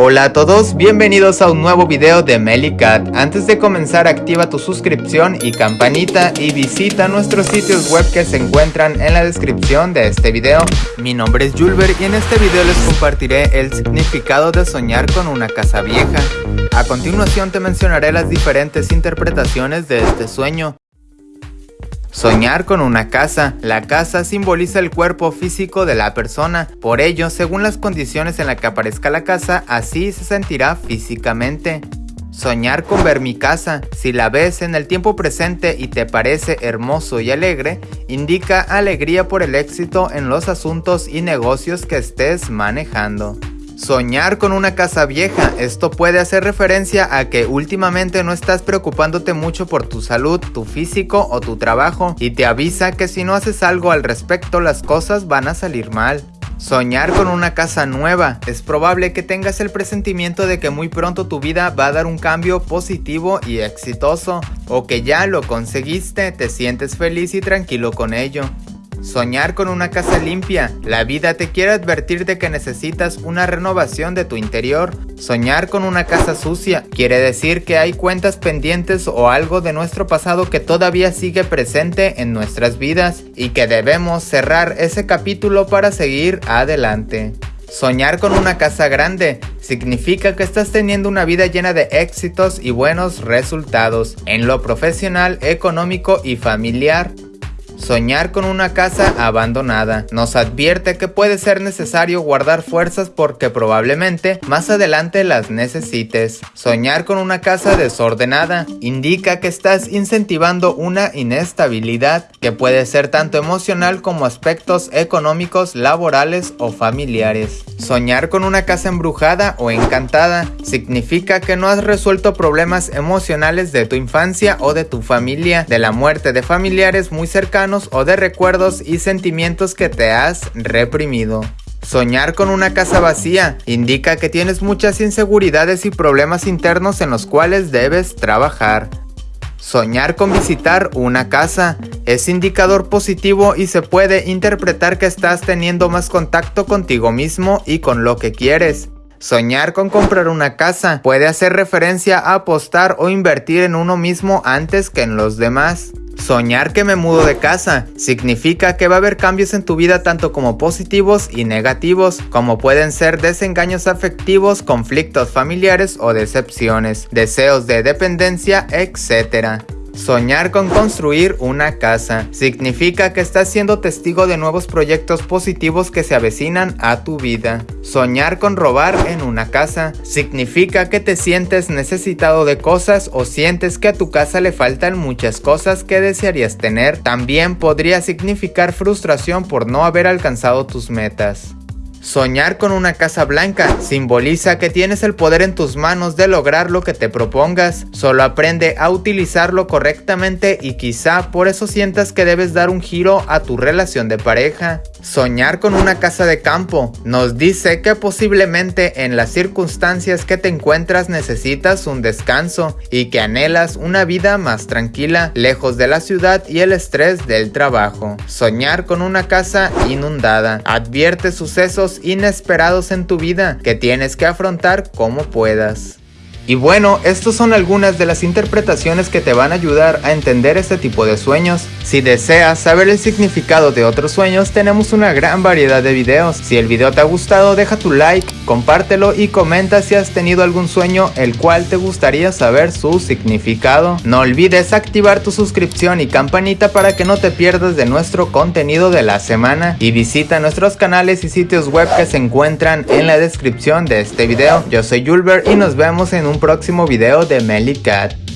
Hola a todos, bienvenidos a un nuevo video de Melicat. Antes de comenzar activa tu suscripción y campanita y visita nuestros sitios web que se encuentran en la descripción de este video. Mi nombre es Julber y en este video les compartiré el significado de soñar con una casa vieja. A continuación te mencionaré las diferentes interpretaciones de este sueño. Soñar con una casa. La casa simboliza el cuerpo físico de la persona, por ello, según las condiciones en las que aparezca la casa, así se sentirá físicamente. Soñar con ver mi casa. Si la ves en el tiempo presente y te parece hermoso y alegre, indica alegría por el éxito en los asuntos y negocios que estés manejando. Soñar con una casa vieja. Esto puede hacer referencia a que últimamente no estás preocupándote mucho por tu salud, tu físico o tu trabajo y te avisa que si no haces algo al respecto las cosas van a salir mal. Soñar con una casa nueva. Es probable que tengas el presentimiento de que muy pronto tu vida va a dar un cambio positivo y exitoso, o que ya lo conseguiste, te sientes feliz y tranquilo con ello. Soñar con una casa limpia. La vida te quiere advertir de que necesitas una renovación de tu interior. Soñar con una casa sucia quiere decir que hay cuentas pendientes o algo de nuestro pasado que todavía sigue presente en nuestras vidas y que debemos cerrar ese capítulo para seguir adelante. Soñar con una casa grande significa que estás teniendo una vida llena de éxitos y buenos resultados en lo profesional, económico y familiar. Soñar con una casa abandonada nos advierte que puede ser necesario guardar fuerzas porque probablemente más adelante las necesites. Soñar con una casa desordenada indica que estás incentivando una inestabilidad que puede ser tanto emocional como aspectos económicos, laborales o familiares. Soñar con una casa embrujada o encantada significa que no has resuelto problemas emocionales de tu infancia o de tu familia, de la muerte de familiares muy cercanos o de recuerdos y sentimientos que te has reprimido. Soñar con una casa vacía indica que tienes muchas inseguridades y problemas internos en los cuales debes trabajar. Soñar con visitar una casa es indicador positivo y se puede interpretar que estás teniendo más contacto contigo mismo y con lo que quieres. Soñar con comprar una casa puede hacer referencia a apostar o invertir en uno mismo antes que en los demás. Soñar que me mudo de casa significa que va a haber cambios en tu vida tanto como positivos y negativos, como pueden ser desengaños afectivos, conflictos familiares o decepciones, deseos de dependencia, etc. Soñar con construir una casa significa que estás siendo testigo de nuevos proyectos positivos que se avecinan a tu vida. Soñar con robar en una casa significa que te sientes necesitado de cosas o sientes que a tu casa le faltan muchas cosas que desearías tener. También podría significar frustración por no haber alcanzado tus metas. Soñar con una casa blanca simboliza que tienes el poder en tus manos de lograr lo que te propongas. Solo aprende a utilizarlo correctamente y quizá por eso sientas que debes dar un giro a tu relación de pareja. Soñar con una casa de campo nos dice que posiblemente en las circunstancias que te encuentras necesitas un descanso y que anhelas una vida más tranquila, lejos de la ciudad y el estrés del trabajo. Soñar con una casa inundada advierte sucesos inesperados en tu vida que tienes que afrontar como puedas. Y bueno, estas son algunas de las interpretaciones que te van a ayudar a entender este tipo de sueños. Si deseas saber el significado de otros sueños, tenemos una gran variedad de videos. Si el video te ha gustado, deja tu like, compártelo y comenta si has tenido algún sueño el cual te gustaría saber su significado. No olvides activar tu suscripción y campanita para que no te pierdas de nuestro contenido de la semana. Y visita nuestros canales y sitios web que se encuentran en la descripción de este video. Yo soy Julber y nos vemos en un próximo video de Melly Cat.